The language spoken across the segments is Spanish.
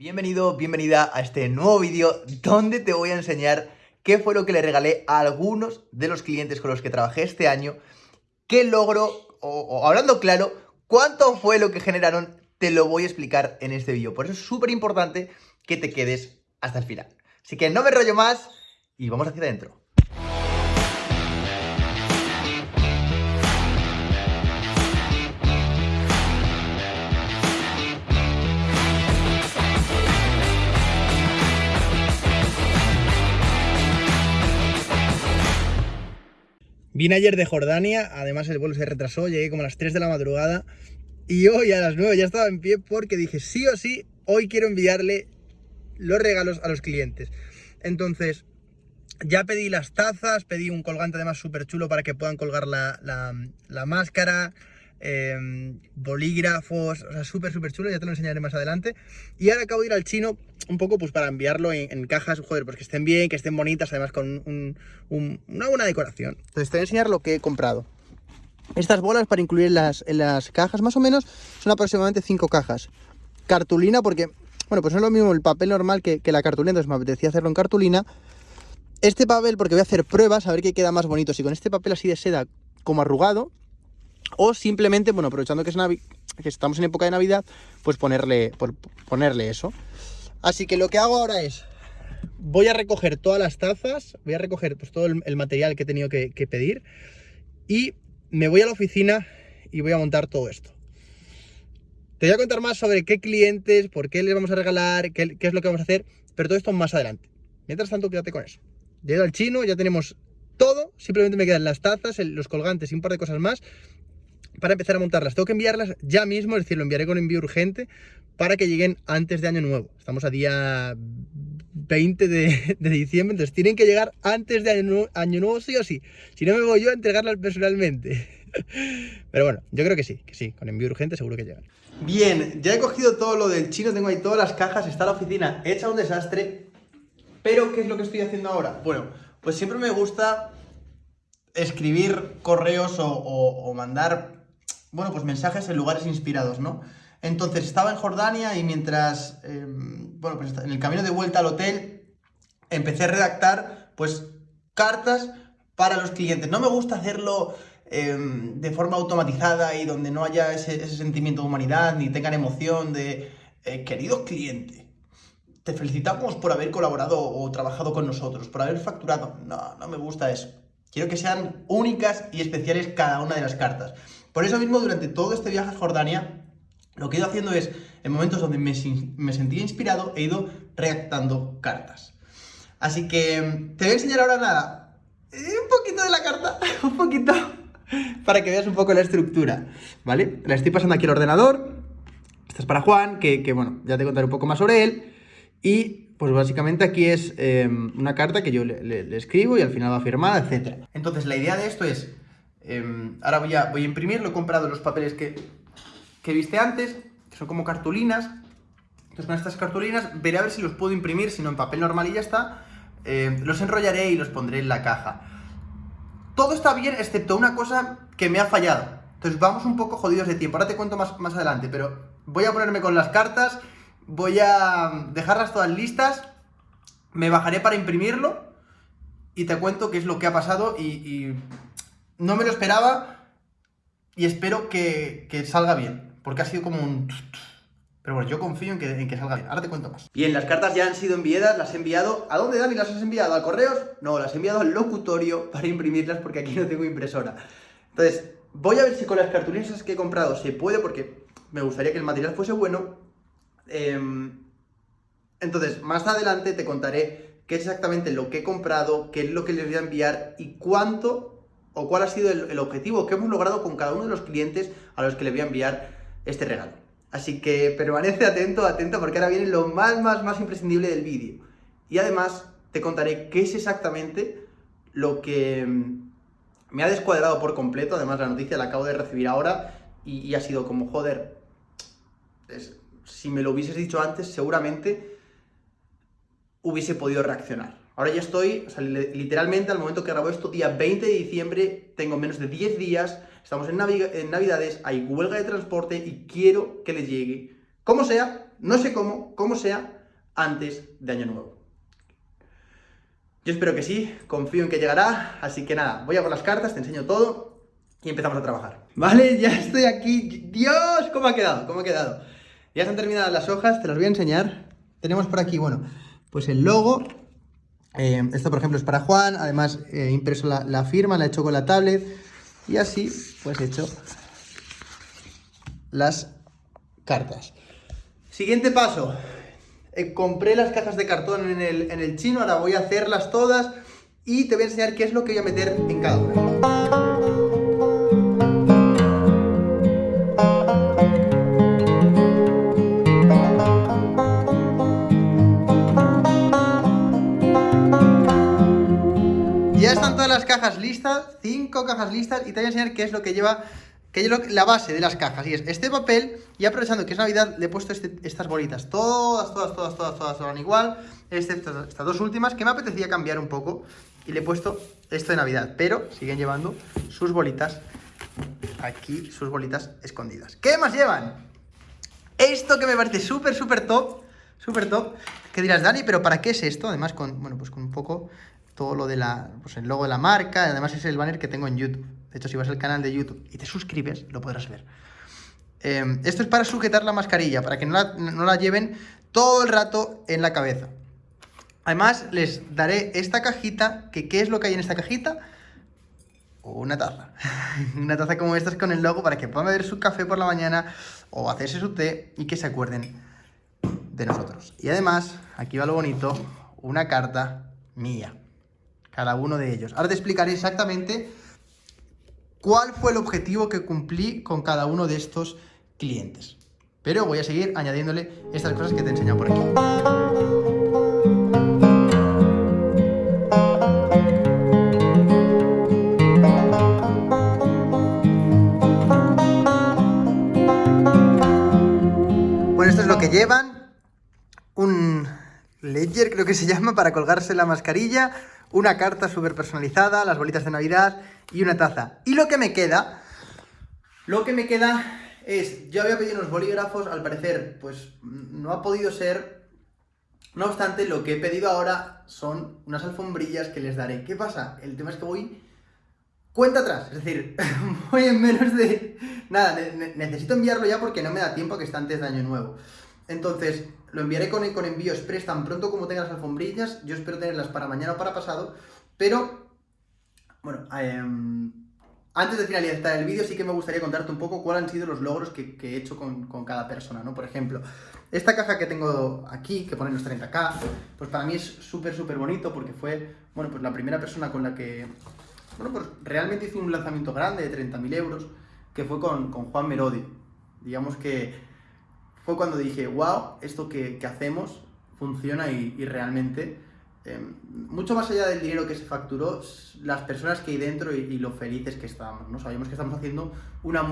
Bienvenido, bienvenida a este nuevo vídeo donde te voy a enseñar qué fue lo que le regalé a algunos de los clientes con los que trabajé este año, qué logro, o, hablando claro, cuánto fue lo que generaron, te lo voy a explicar en este vídeo. Por eso es súper importante que te quedes hasta el final. Así que no me rollo más y vamos hacia adentro. Vine ayer de Jordania, además el vuelo se retrasó, llegué como a las 3 de la madrugada y hoy a las 9 ya estaba en pie porque dije sí o sí, hoy quiero enviarle los regalos a los clientes. Entonces, ya pedí las tazas, pedí un colgante además súper chulo para que puedan colgar la, la, la máscara, eh, bolígrafos, o sea, súper, súper chulo, ya te lo enseñaré más adelante. Y ahora acabo de ir al chino un poco pues para enviarlo en, cajas, joder, pues que estén bien, que estén bonitas, además con un, una buena decoración. Entonces te voy a enseñar lo que he comprado. Estas bolas para incluir en las, en las cajas, más o menos, son aproximadamente 5 cajas. Cartulina, porque, bueno, pues no es lo mismo el papel normal que, que la cartulina, entonces me apetecía hacerlo en cartulina. Este papel, porque voy a hacer pruebas, a ver qué queda más bonito. Si con este papel así de seda, como arrugado, o simplemente, bueno, aprovechando que, es Navi que estamos en época de Navidad, pues ponerle, por ponerle eso. Así que lo que hago ahora es, voy a recoger todas las tazas, voy a recoger pues, todo el, material que he tenido que, que pedir y me voy a la oficina y voy a montar todo esto. Te voy a contar más sobre qué clientes, por qué les vamos a regalar, qué, qué, es lo que vamos a hacer, pero todo esto más adelante. Mientras tanto, quédate con eso. Llego al chino, ya tenemos todo, simplemente me quedan las tazas, los colgantes y un par de cosas más para empezar a montarlas. Tengo que enviarlas ya mismo, es decir, lo enviaré con envío urgente para que lleguen antes de Año Nuevo. Estamos a día 20 de, diciembre, entonces tienen que llegar antes de año nuevo, sí o sí. Si no me voy yo a entregarlas personalmente. Pero bueno, yo creo que sí, que sí, con envío urgente seguro que llegan. Bien, ya he cogido todo lo del chino, tengo ahí todas las cajas, está la oficina hecha un desastre. Pero, ¿qué es lo que estoy haciendo ahora? Bueno, pues siempre me gusta escribir correos o mandar bueno, pues mensajes en lugares inspirados, ¿no? Entonces estaba en Jordania y mientras, eh, bueno, pues en el camino de vuelta al hotel, empecé a redactar, pues, cartas para los clientes. No me gusta hacerlo eh, de forma automatizada y donde no haya ese, sentimiento de humanidad ni tengan emoción de, eh, querido cliente, te felicitamos por haber colaborado o trabajado con nosotros, por haber facturado. No, no me gusta eso. Quiero que sean únicas y especiales cada una de las cartas. Por eso mismo, durante todo este viaje a Jordania, lo que he ido haciendo es, en momentos donde me, sentía inspirado, he ido redactando cartas. Así que te voy a enseñar ahora nada, un poquito de la carta, un poquito, para que veas un poco la estructura, ¿vale? La estoy pasando aquí al ordenador, esta es para Juan, que, que bueno, ya te contaré un poco más sobre él, y pues básicamente aquí es eh, una carta que yo le, le, le, escribo y al final va firmada, etc. Entonces la idea de esto es, eh, ahora voy a, voy a imprimir, lo he comprado los papeles que, que viste antes, que son como cartulinas. Entonces con estas cartulinas veré a ver si los puedo imprimir, si no en papel normal y ya está. Eh, los enrollaré y los pondré en la caja. Todo está bien, excepto una cosa que me ha fallado. Entonces vamos un poco jodidos de tiempo. Ahora te cuento más, más adelante, pero voy a ponerme con las cartas, voy a dejarlas todas listas, me bajaré para imprimirlo y te cuento qué es lo que ha pasado y no me lo esperaba y espero que, salga bien, porque ha sido como un... Pero bueno, yo confío en que, en que, salga bien. Ahora te cuento más. Bien, las cartas ya han sido enviadas, las he enviado... ¿A dónde, Dani? ¿Las has enviado? ¿A correos? No, las he enviado al locutorio para imprimirlas porque aquí no tengo impresora. Entonces, voy a ver si con las cartulinas que he comprado se puede, porque me gustaría que el material fuese bueno. Eh, entonces, más adelante te contaré qué es exactamente lo que he comprado, qué es lo que les voy a enviar y cuánto o cuál ha sido el, objetivo que hemos logrado con cada uno de los clientes a los que le voy a enviar este regalo. Así que permanece atento, atento, porque ahora viene lo más, más, más imprescindible del vídeo. Y además te contaré qué es exactamente lo que mm, me ha descuadrado por completo. Además la noticia la acabo de recibir ahora y, ha sido como, joder, si me lo hubieses dicho antes, seguramente hubiese podido reaccionar. Ahora ya estoy, o sea, literalmente al momento que grabo esto, día 20 de diciembre, tengo menos de 10 días, estamos en, en Navidades, hay huelga de transporte y quiero que les llegue, como sea, no sé cómo, cómo sea, antes de Año Nuevo. Yo espero que sí, confío en que llegará, así que nada, voy a por las cartas, te enseño todo y empezamos a trabajar. Vale, ya estoy aquí. Dios, ¿cómo ha quedado? ¿Cómo ha quedado? Ya están terminadas las hojas, te las voy a enseñar. Tenemos por aquí, bueno, pues el logo. Eh, esto, por ejemplo, es para Juan. Además, he impreso la, la firma, la he hecho con la tablet. Y así, pues he hecho las cartas. Siguiente paso. Eh, compré las cajas de cartón en el, en el chino, ahora voy a hacerlas todas y te voy a enseñar qué es lo que voy a meter en cada una. Las cajas listas, cinco cajas listas y te voy a enseñar qué es lo que lleva que es la base de las cajas, y es este papel, y aprovechando que es Navidad, le he puesto este, estas bolitas, todas, todas, todas, todas, todas son igual, excepto estas dos últimas, que me apetecía cambiar un poco, y le he puesto esto de Navidad, pero siguen llevando sus bolitas, aquí, sus bolitas escondidas. ¿Qué más llevan? Esto que me parece súper, súper top, súper top, que dirás, Dani, pero ¿para qué es esto? Además, con, bueno, pues con un poco todo lo de la, pues el logo de la marca, además es el banner que tengo en YouTube. De hecho, si vas al canal de YouTube y te suscribes, lo podrás ver. Em, esto es para sujetar la mascarilla, para que no la, lleven todo el rato en la cabeza. Además, les daré esta cajita, que ¿qué es lo que hay en esta cajita? Una taza. Una taza como esta con el logo para que puedan beber su café por la mañana o hacerse su té y que se acuerden de nosotros. Y además, aquí va lo bonito, una carta mía. Cada uno de ellos. Ahora te explicaré exactamente cuál fue el objetivo que cumplí con cada uno de estos clientes. Pero voy a seguir añadiéndole estas cosas que te he enseñado por aquí. Bueno, esto es lo que llevan. Un ledger creo que se llama para colgarse la mascarilla una carta súper personalizada, las bolitas de Navidad y una taza. Y lo que me queda, lo que me queda es, yo había pedido unos bolígrafos, al parecer, pues no ha podido ser. No obstante, lo que he pedido ahora son unas alfombrillas que les daré. ¿Qué pasa? El tema es que voy cuenta atrás, es decir, voy en menos de... Nada, necesito enviarlo ya porque no me da tiempo que está antes de Año Nuevo. Entonces, lo enviaré con, con envío express tan pronto como tenga las alfombrillas. Yo espero tenerlas para mañana o para pasado. Pero, bueno, em, antes de finalizar el vídeo sí que me gustaría contarte un poco cuáles han sido los logros que, he hecho con, cada persona, ¿no? Por ejemplo, esta caja que tengo aquí, que pone los 30k, pues para mí es súper, súper bonito porque fue, bueno, pues la primera persona con la que, bueno, pues realmente hice un lanzamiento grande de 30.000 euros, que fue con, con Juan Merodi. Digamos que fue cuando dije, wow, esto que, hacemos funciona y, realmente, em, mucho más allá del dinero que se facturó, las personas que hay dentro y, lo felices que estábamos, ¿no? Sabíamos que estamos haciendo una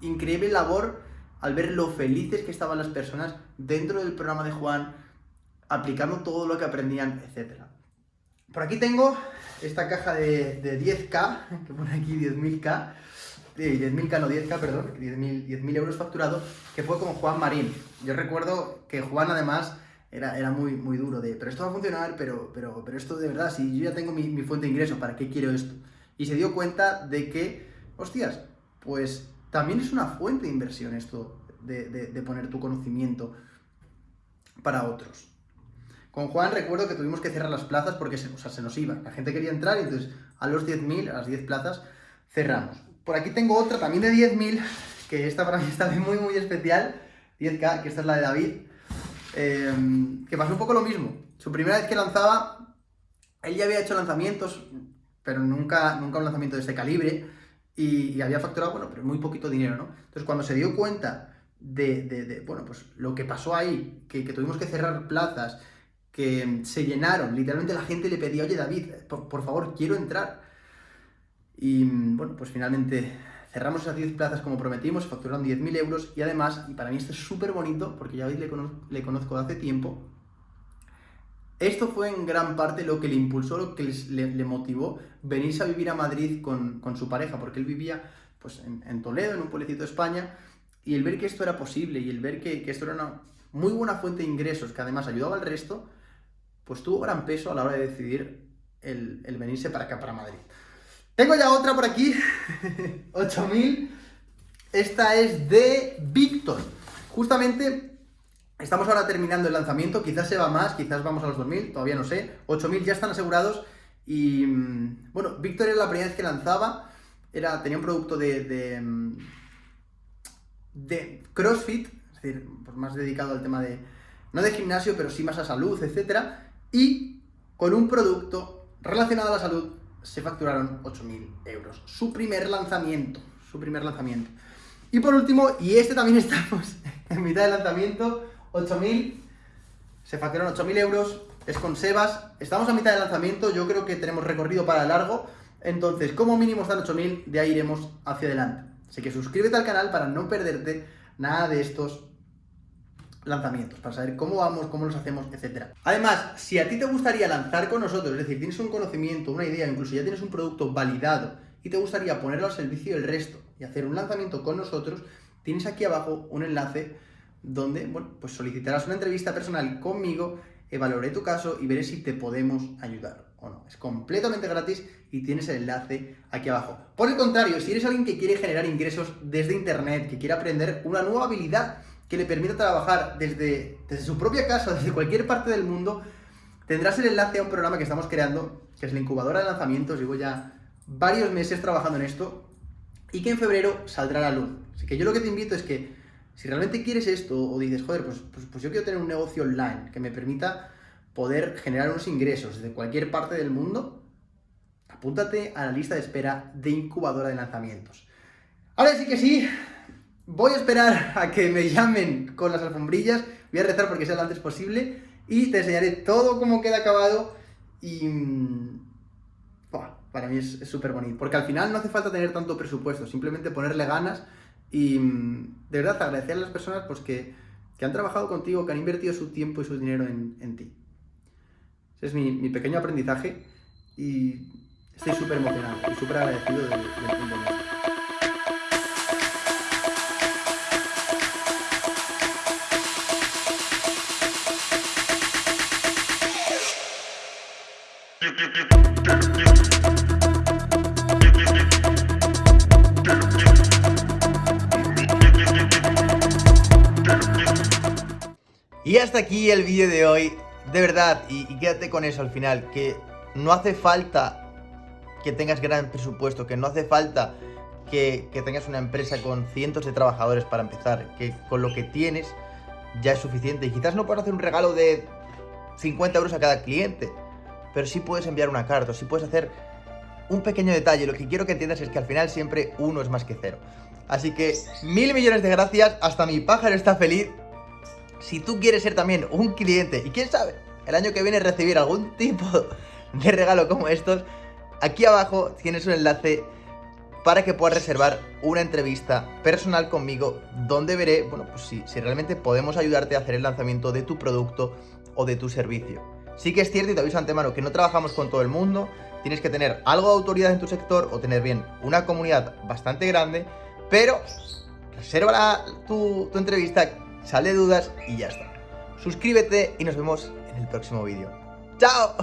increíble labor al ver lo felices que estaban las personas dentro del programa de Juan, aplicando todo lo que aprendían, etc. Por aquí tengo esta caja de, de 10K, que pone aquí 10.000K, 10.000K, no 10K, perdón, 10.000 euros facturados, que fue con Juan Marín. Yo recuerdo que Juan además era, era muy, muy duro de, pero esto va a funcionar, pero, pero, pero esto de verdad, si yo ya tengo mi, fuente de ingreso, ¿para qué quiero esto? Y se dio cuenta de que, hostias, pues también es una fuente de inversión esto de, de, poner tu conocimiento para otros. Con Juan recuerdo que tuvimos que cerrar las plazas porque se, se nos iba. La gente quería entrar y entonces a los 10.000, a las 10 plazas, cerramos. Por aquí tengo otra también de 10.000, que esta para mí está muy muy especial, 10K, que esta es la de David, em, que pasó un poco lo mismo. Su primera vez que lanzaba, él ya había hecho lanzamientos, pero nunca, nunca un lanzamiento de este calibre, y, había facturado, bueno, pero muy poquito dinero, ¿no? Entonces cuando se dio cuenta de, bueno, pues lo que pasó ahí, que, tuvimos que cerrar plazas, que se llenaron, literalmente la gente le pedía, oye David, por favor, quiero entrar, y bueno, pues finalmente cerramos esas 10 plazas como prometimos, facturaron 10.000 euros y además, y para mí esto es súper bonito, porque ya veis, le, le conozco de hace tiempo, esto fue en gran parte lo que le impulsó, lo que le, motivó venirse a vivir a Madrid con, su pareja, porque él vivía pues, en, Toledo, en un pueblecito de España, y el ver que esto era posible y el ver que, esto era muy buena fuente de ingresos que además ayudaba al resto, pues tuvo gran peso a la hora de decidir el, el venirse para acá, para Madrid. Tengo ya otra por aquí, 8000. Esta es de Víctor. Justamente estamos ahora terminando el lanzamiento, quizás se va más, quizás vamos a los 2000, todavía no sé. 8000 ya están asegurados y mm, bueno, Víctor era la primera vez que lanzaba, era, tenía un producto de, de, mm, CrossFit, es decir, pues más dedicado al tema de, no de gimnasio, pero sí más a salud, etc. Y con un producto relacionado a la salud se facturaron 8.000 euros. Su primer lanzamiento, su primer lanzamiento. Y por último, y este también estamos en mitad del lanzamiento, 8.000, se facturaron 8.000 euros, es con Sebas, estamos a mitad del lanzamiento, yo creo que tenemos recorrido para largo, entonces como mínimo están 8.000, de ahí iremos hacia adelante. Así que suscríbete al canal para no perderte nada de estos lanzamientos, para saber cómo vamos, cómo los hacemos, etc. Además, si a ti te gustaría lanzar con nosotros, es decir, tienes un conocimiento, una idea, incluso ya tienes un producto validado y te gustaría ponerlo al servicio del resto y hacer un lanzamiento con nosotros, tienes aquí abajo un enlace donde, bueno, pues solicitarás una entrevista personal conmigo, evaluaré tu caso y veré si te podemos ayudar o no. Es completamente gratis y tienes el enlace aquí abajo. Por el contrario, si eres alguien que quiere generar ingresos desde internet, que quiere aprender una nueva habilidad que le permita trabajar desde, desde su propia casa, desde cualquier parte del mundo, tendrás el enlace a un programa que estamos creando, que es la incubadora de lanzamientos. Llevo ya varios meses trabajando en esto y que en febrero saldrá a la luz. Así que yo lo que te invito es que si realmente quieres esto o dices, joder, pues, pues, pues yo quiero tener un negocio online que me permita poder generar unos ingresos desde cualquier parte del mundo, apúntate a la lista de espera de incubadora de lanzamientos. Ahora sí que sí, Voy a esperar a que me llamen con las alfombrillas, voy a rezar porque sea lo antes posible. Y te enseñaré todo cómo queda acabado. Y... Mm, para mí es súper bonito, porque al final no hace falta tener tanto presupuesto, simplemente ponerle ganas. Y mm, de verdad agradecer a las personas pues, que, han trabajado contigo, que han invertido su tiempo y su dinero en, ti. Ese es mi, pequeño aprendizaje. Y estoy súper emocionado y súper agradecido del, del Y hasta aquí el vídeo de hoy, de verdad, y, quédate con eso al final, que no hace falta que tengas gran presupuesto, que no hace falta que, tengas una empresa con cientos de trabajadores para empezar, que con lo que tienes ya es suficiente. Y quizás no puedas hacer un regalo de 50 euros a cada cliente, pero sí puedes enviar una carta, sí puedes hacer un pequeño detalle. Lo que quiero que entiendas es que al final siempre uno es más que cero. Así que mil millones de gracias, hasta mi pájaro está feliz si tú quieres ser también un cliente y quién sabe, el año que viene recibir algún tipo de regalo como estos, aquí abajo tienes un enlace para que puedas reservar una entrevista personal conmigo donde veré, bueno, pues si, si realmente podemos ayudarte a hacer el lanzamiento de tu producto o de tu servicio. Sí que es cierto y te aviso antemano que no trabajamos con todo el mundo, tienes que tener algo de autoridad en tu sector o tener bien una comunidad bastante grande, pero reserva tu, tu entrevista sale dudas y ya está. Suscríbete y nos vemos en el próximo vídeo. ¡Chao!